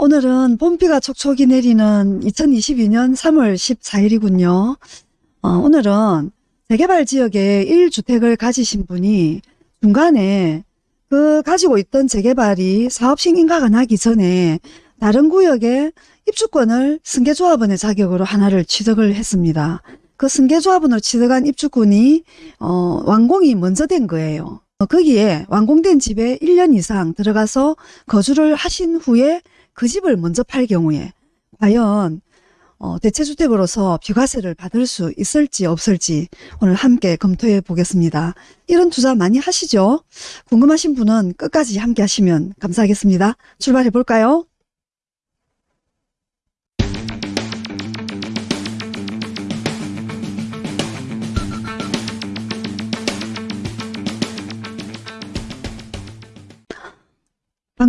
오늘은 봄비가 촉촉이 내리는 2022년 3월 14일이군요. 어, 오늘은 재개발 지역에 1주택을 가지신 분이 중간에 그 가지고 있던 재개발이 사업 승인가가 나기 전에 다른 구역에 입주권을 승계조합원의 자격으로 하나를 취득을 했습니다. 그 승계조합원으로 취득한 입주권이 어, 완공이 먼저 된 거예요. 어, 거기에 완공된 집에 1년 이상 들어가서 거주를 하신 후에 그 집을 먼저 팔 경우에 과연 어, 대체주택으로서 비과세를 받을 수 있을지 없을지 오늘 함께 검토해 보겠습니다. 이런 투자 많이 하시죠? 궁금하신 분은 끝까지 함께 하시면 감사하겠습니다. 출발해 볼까요?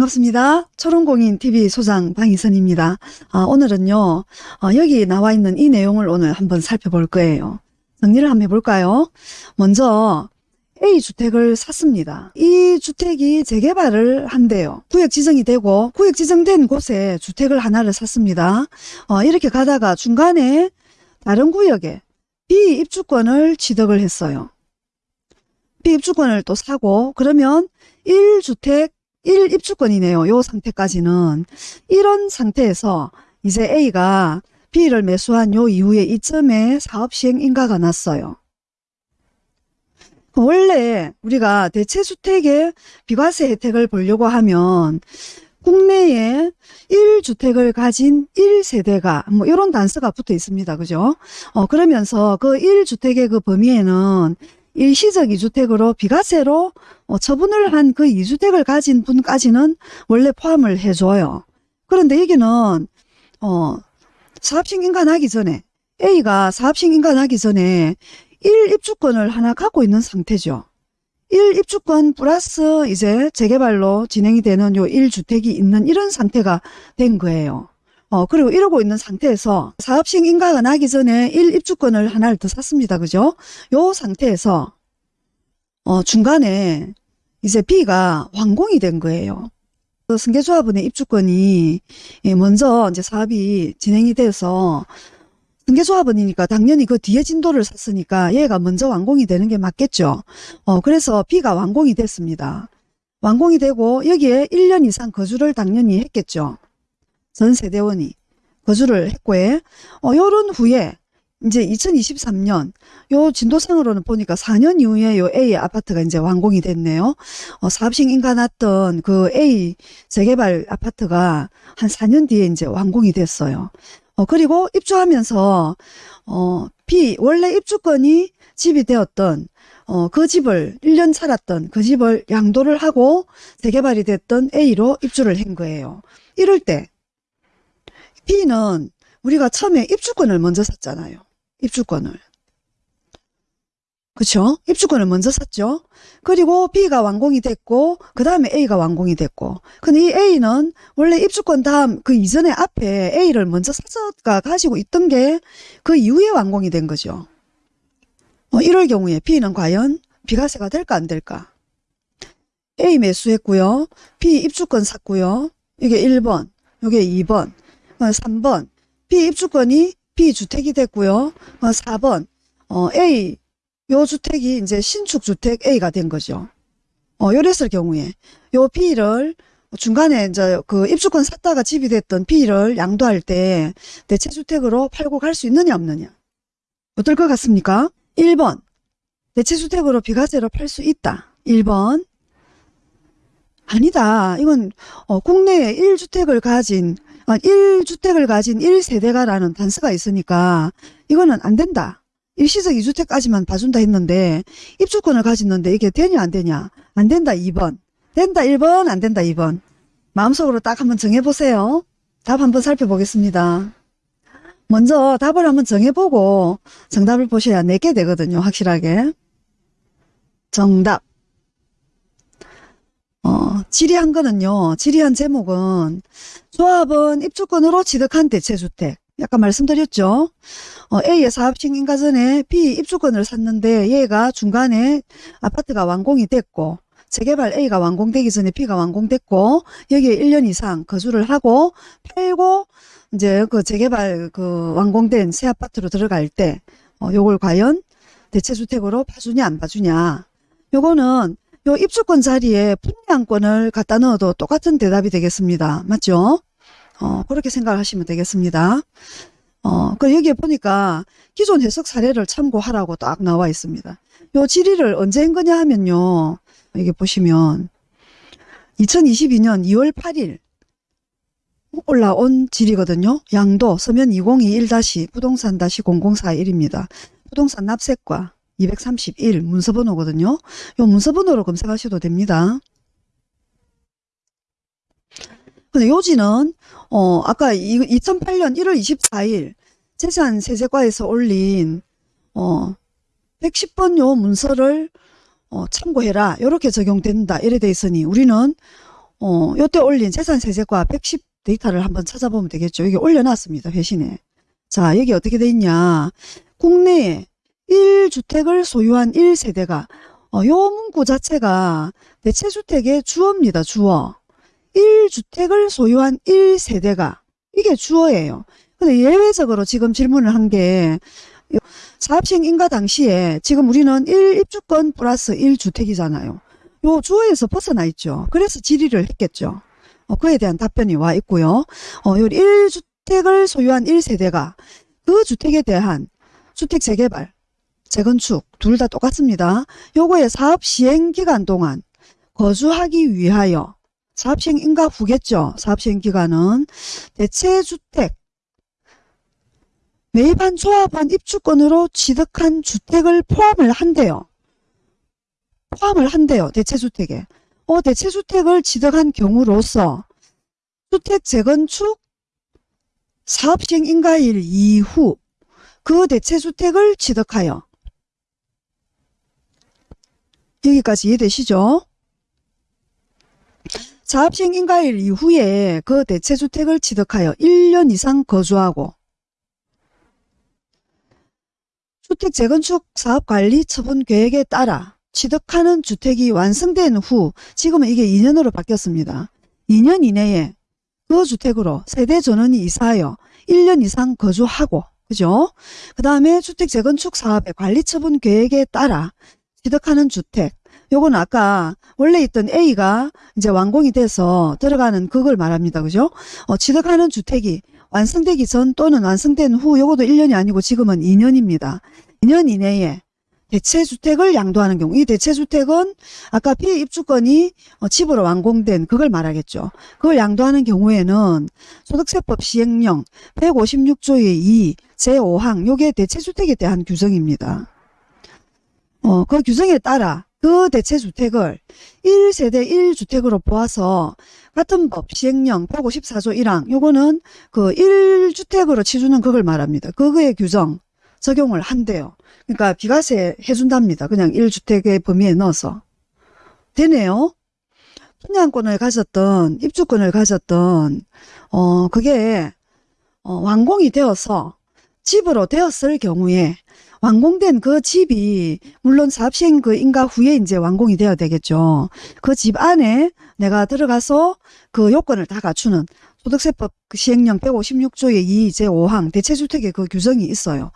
반갑습니다. 초롱공인TV 소장 방희선입니다. 아, 오늘은요, 어, 여기 나와 있는 이 내용을 오늘 한번 살펴볼 거예요. 정리를 한번 해볼까요? 먼저 A주택을 샀습니다. 이 주택이 재개발을 한대요. 구역 지정이 되고 구역 지정된 곳에 주택을 하나를 샀습니다. 어, 이렇게 가다가 중간에 다른 구역에 B 입주권을 취득을 했어요. B 입주권을 또 사고 그러면 1주택 1 입주권이네요. 요 상태까지는. 이런 상태에서 이제 A가 B를 매수한 요 이후에 이점에 사업 시행 인가가 났어요. 원래 우리가 대체주택의 비과세 혜택을 보려고 하면 국내에 1주택을 가진 1세대가 뭐 이런 단서가 붙어 있습니다. 그죠? 어, 그러면서 그 1주택의 그 범위에는 일시적 이주택으로 비과세로 어, 처분을 한 그 이주택을 가진 분까지는 원래 포함을 해줘요. 그런데 여기는 어, 사업식 인가나기 전에 A가 사업식 인가나기 전에 1입주권을 하나 갖고 있는 상태죠. 1입주권 플러스 이제 재개발로 진행이 되는 요 1주택이 있는 이런 상태가 된 거예요. 어, 그리고 이러고 있는 상태에서 사업식 인가가 나기 전에 1 입주권을 하나를 더 샀습니다. 그죠? 요 상태에서 어, 중간에 이제 B가 완공이 된 거예요. 그 승계조합원의 입주권이 예, 먼저 이제 사업이 진행이 돼서 승계조합원이니까 당연히 그 뒤에 진도를 샀으니까 얘가 먼저 완공이 되는 게 맞겠죠. 어, 그래서 B가 완공이 됐습니다. 완공이 되고 여기에 1년 이상 거주를 당연히 했겠죠. 전 세대원이 거주를 했고에 어, 요런 후에 이제 2023년 요 진도상으로는 보니까 4년 이후에 요 A 아파트가 이제 완공이 됐네요. 어, 사업식 인가 났던 그 A 재개발 아파트가 한 4년 뒤에 이제 완공이 됐어요. 어, 그리고 입주하면서 어, B 원래 입주권이 집이 되었던 어, 그 집을 1년 살았던 그 집을 양도를 하고 재개발이 됐던 A로 입주를 한 거예요. 이럴 때 B는 우리가 처음에 입주권을 먼저 샀잖아요. 입주권을. 그쵸? 입주권을 먼저 샀죠. 그리고 B가 완공이 됐고 그 다음에 A가 완공이 됐고 근데 이 A는 원래 입주권 다음 그 이전에 앞에 A를 먼저 사서가 가지고 있던 게 그 이후에 완공이 된 거죠. 어, 이럴 경우에 B는 과연 비과세가 될까 안 될까? A 매수했고요. B 입주권 샀고요. 이게 1번, 이게 2번, 3번. B 입주권이 B주택이 됐고요. 4번 어, A 요 주택이 이제 신축 주택 A가 된 거죠. 어, 요랬을 경우에 요 B를 중간에 이제 그 입주권 샀다가 집이 됐던 B를 양도할 때 대체주택으로 팔고 갈 수 있느냐 없느냐. 어떨 것 같습니까? 1번 대체주택으로 비과세로 팔 수 있다. 1번 아니다. 이건 어, 국내에 1주택을 가진 1주택을 어, 가진 1세대가라는 단서가 있으니까 이거는 안 된다. 일시적 2주택까지만 봐준다 했는데 입주권을 가졌는데 이게 되냐 안 되냐 안 된다 2번 된다 1번 안 된다 2번 마음속으로 딱 한번 정해보세요. 답 한번 살펴보겠습니다. 먼저 답을 한번 정해보고 정답을 보셔야 내게 되거든요. 확실하게. 정답 어, 질의한 거는요. 질의한 제목은 조합은 입주권으로 취득한 대체주택. 약간 말씀드렸죠. 어, A의 사업식 인가 전에 B 입주권을 샀는데 얘가 중간에 아파트가 완공이 됐고 재개발 A가 완공되기 전에 B가 완공됐고 여기에 1년 이상 거주를 하고 팔고 이제 그 재개발 그 완공된 새 아파트로 들어갈 때 어, 요걸 과연 대체주택으로 봐주냐 안 봐주냐 요거는 요 입주권 자리에 분양권을 갖다 넣어도 똑같은 대답이 되겠습니다. 맞죠? 어, 그렇게 생각을 하시면 되겠습니다. 어, 그 여기에 보니까 기존 해석 사례를 참고하라고 딱 나와 있습니다. 요 질의를 언제 한 거냐 하면요. 여기 보시면 2022년 2월 8일 올라온 질의거든요. 양도 서면 2021- 부동산 0041입니다. 부동산 납세과 231 문서번호거든요. 요 문서번호로 검색하셔도 됩니다. 근데 요지는 어 아까 2008년 1월 24일 재산 세제과에서 올린 어 110번 요 문서를 어 참고해라. 요렇게 적용된다. 이래 돼 있으니 우리는 어 요때 올린 재산 세제과 110 데이터를 한번 찾아보면 되겠죠. 여기 올려놨습니다. 회신에. 자 여기 어떻게 돼 있냐. 국내에 1주택을 소유한 1세대가 어, 요 문구 자체가 대체주택의 주어입니다. 주어. 1주택을 소유한 1세대가 이게 주어예요. 근데 예외적으로 지금 질문을 한 게 사업시행 인가 당시에 지금 우리는 1입주권 플러스 1주택이잖아요. 요 주어에서 벗어나 있죠. 그래서 질의를 했겠죠. 어, 그에 대한 답변이 와 있고요. 어, 요 1주택을 소유한 1세대가 그 주택에 대한 주택 재개발, 재건축 둘 다 똑같습니다. 요거의 사업 시행 기간 동안 거주하기 위하여 사업 시행 인가 후겠죠. 사업 시행 기간은 대체주택 매입한 조합한 입주권으로 취득한 주택을 포함을 한대요. 포함을 한대요. 대체주택에. 어, 대체주택을 취득한 경우로서 주택 재건축 사업시행 인가일 이후 그 대체주택을 취득하여 여기까지 이해되시죠? 사업시행 인가일 이후에 그 대체주택을 취득하여 1년 이상 거주하고 주택 재건축 사업관리 처분 계획에 따라 취득하는 주택이 완성된 후 지금은 이게 2년으로 바뀌었습니다. 2년 이내에 그 주택으로 세대 전원이 이사하여 1년 이상 거주하고 그죠? 그 다음에 주택 재건축 사업의 관리 처분 계획에 따라 취득하는 주택 요건 아까 원래 있던 A가 이제 완공이 돼서 들어가는 그걸 말합니다. 그죠? 어, 취득하는 주택이 완성되기 전 또는 완성된 후 요것도 1년이 아니고 지금은 2년입니다. 2년 이내에 대체주택을 양도하는 경우 이 대체주택은 아까 피입주권이 어, 집으로 완공된 그걸 말하겠죠. 그걸 양도하는 경우에는 소득세법 시행령 156조의 2 제5항 요게 대체주택에 대한 규정입니다. 어, 그 규정에 따라 그 대체주택을 1세대 1주택으로 보아서 같은 법 시행령 154조 1항 요거는 그 1주택으로 치주는 그걸 말합니다. 그거의 규정 적용을 한대요. 그러니까 비과세 해준답니다. 그냥 1주택의 범위에 넣어서. 되네요. 분양권을 가졌던 입주권을 가졌던 어 그게 어, 완공이 되어서 집으로 되었을 경우에 완공된 그 집이 물론 사업시행 그 인가 후에 이제 완공이 되어야 되겠죠. 그 집 안에 내가 들어가서 그 요건을 다 갖추는 소득세법 그 시행령 156조의 2 제5항 대체주택에 그 규정이 있어요.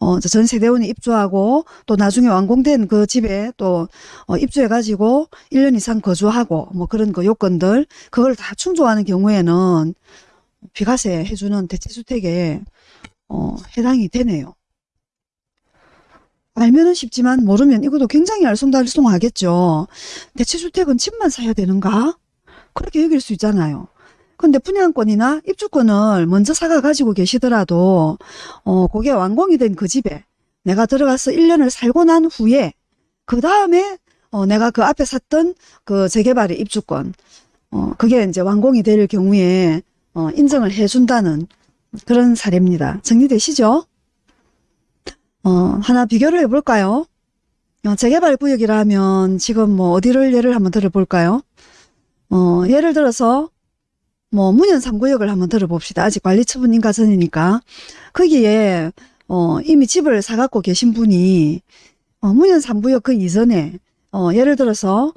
어, 전 세대원이 입주하고 또 나중에 완공된 그 집에 또 어, 입주해가지고 1년 이상 거주하고 뭐 그런 그 요건들 그걸 다 충족하는 경우에는 비과세 해주는 대체주택에 어, 해당이 되네요. 알면은 쉽지만 모르면 이것도 굉장히 알쏭달쏭하겠죠. 대체주택은 집만 사야 되는가? 그렇게 여길 수 있잖아요. 근데 분양권이나 입주권을 먼저 사가 가지고 계시더라도 어 그게 완공이 된 그 집에 내가 들어가서 1년을 살고 난 후에 그 다음에 어 내가 그 앞에 샀던 그 재개발의 입주권 어 그게 이제 완공이 될 경우에 어 인정을 해준다는 그런 사례입니다. 정리되시죠? 어 하나 비교를 해볼까요? 어, 재개발 구역이라 면 지금 뭐 어디를 예를 한번 들어볼까요? 어 예를 들어서 뭐 문현 3구역을 한번 들어봅시다. 아직 관리처분 인가 전이니까 거기에 어 이미 집을 사갖고 계신 분이 어 문현 3구역 그 이전에 어 예를 들어서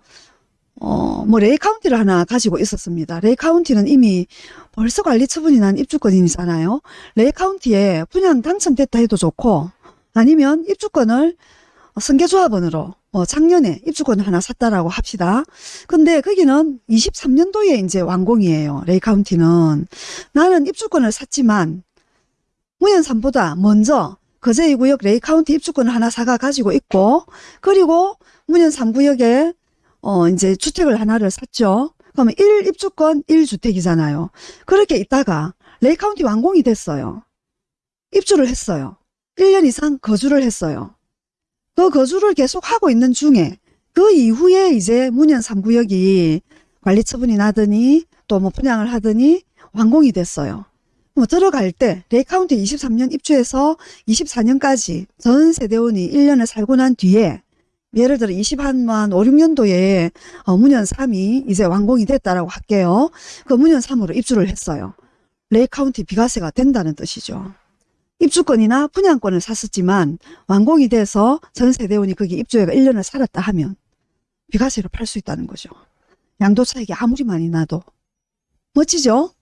어, 뭐, 레이 카운티를 하나 가지고 있었습니다. 레이 카운티는 이미 벌써 관리 처분이 난 입주권이잖아요. 레이 카운티에 분양 당첨됐다 해도 좋고, 아니면 입주권을 승계조합원으로, 뭐, 작년에 입주권을 하나 샀다라고 합시다. 근데 거기는 23년도에 이제 완공이에요. 레이 카운티는. 나는 입주권을 샀지만, 문현삼보다 먼저 거제 2구역 레이 카운티 입주권을 하나 사가 가지고 있고, 그리고 문현 3구역에 어, 이제 주택을 하나를 샀죠. 그러면 1 입주권 1주택이잖아요. 그렇게 있다가 레이 카운티 완공이 됐어요. 입주를 했어요. 1년 이상 거주를 했어요. 그 거주를 계속 하고 있는 중에 그 이후에 이제 문현 3구역이 관리 처분이 나더니 또 뭐 분양을 하더니 완공이 됐어요. 뭐 들어갈 때 레이 카운티 23년 입주해서 24년까지 전 세대원이 1년을 살고 난 뒤에 예를 들어 20한만 5, 6년도에 어, 문현 3이 이제 완공이 됐다라고 할게요. 그 문현 3으로 입주를 했어요. 레이 카운티 비과세가 된다는 뜻이죠. 입주권이나 분양권을 샀었지만 완공이 돼서 전 세대원이 거기 입주해가 1년을 살았다 하면 비과세로 팔 수 있다는 거죠. 양도 차익이 아무리 많이 나도. 멋지죠?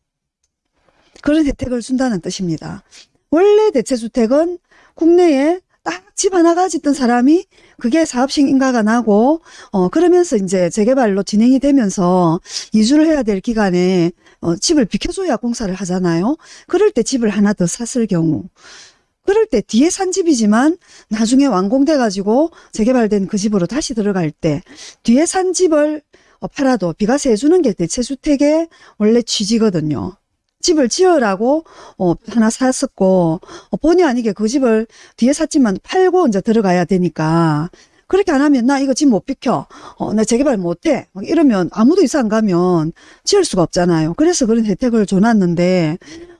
그런 혜택을 준다는 뜻입니다. 원래 대체주택은 국내에 딱집 하나 가졌던 사람이 그게 사업식 인가가 나고 어 그러면서 이제 재개발로 진행이 되면서 이주를 해야 될 기간에 어 집을 비켜줘야 공사를 하잖아요. 그럴 때 집을 하나 더 샀을 경우 그럴 때 뒤에 산 집이지만 나중에 완공돼 가지고 재개발된 그 집으로 다시 들어갈 때 뒤에 산 집을 어, 팔아도 비과세 해주는 게 대체주택의 원래 취지거든요. 집을 지으라고 어, 하나 샀었고 어, 본의 아니게 그 집을 뒤에 샀지만 팔고 이제 들어가야 되니까 그렇게 안 하면 나 이거 집 못 비켜. 어, 나 재개발 못해. 막 이러면 아무도 이사 안 가면 지을 수가 없잖아요. 그래서 그런 혜택을 줘놨는데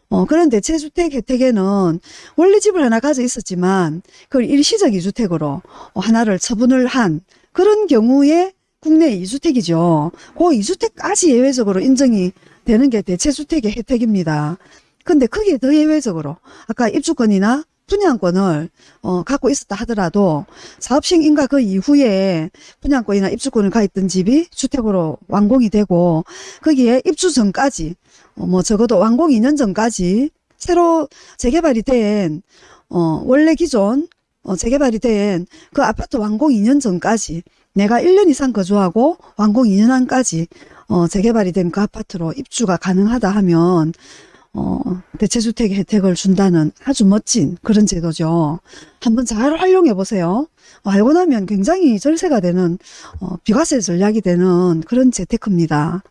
어, 그런 대체주택 혜택에는 원래 집을 하나 가져 있었지만 그걸 일시적 이주택으로 어, 하나를 처분을 한 그런 경우에 국내 이주택이죠. 그 이주택까지 예외적으로 인정이 되는 게 대체주택의 혜택입니다. 근데 크게 더 예외적으로 아까 입주권이나 분양권을 어, 갖고 있었다 하더라도 사업식 인가 그 이후에 분양권이나 입주권을 가있던 집이 주택으로 완공이 되고 거기에 입주 전까지 어, 뭐 적어도 완공 2년 전까지 새로 재개발이 된 어, 원래 기존 어, 재개발이 된 그 아파트 완공 2년 전까지 내가 1년 이상 거주하고 완공 2년 안까지 어, 재개발이 된 그 아파트로 입주가 가능하다 하면 어, 대체주택 혜택을 준다는 아주 멋진 그런 제도죠. 한번 잘 활용해 보세요. 알고 나면 굉장히 절세가 되는 어, 비과세 전략이 되는 그런 재테크입니다.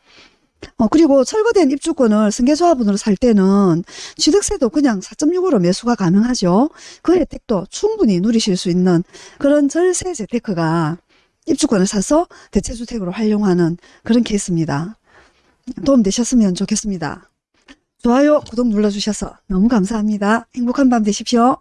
어, 그리고 철거된 입주권을 승계조합원으로 살 때는 취득세도 그냥 4.65로 매수가 가능하죠. 그 혜택도 충분히 누리실 수 있는 그런 절세 재테크가 입주권을 사서 대체주택으로 활용하는 그런 케이스입니다. 도움되셨으면 좋겠습니다. 좋아요, 구독 눌러주셔서 너무 감사합니다. 행복한 밤 되십시오.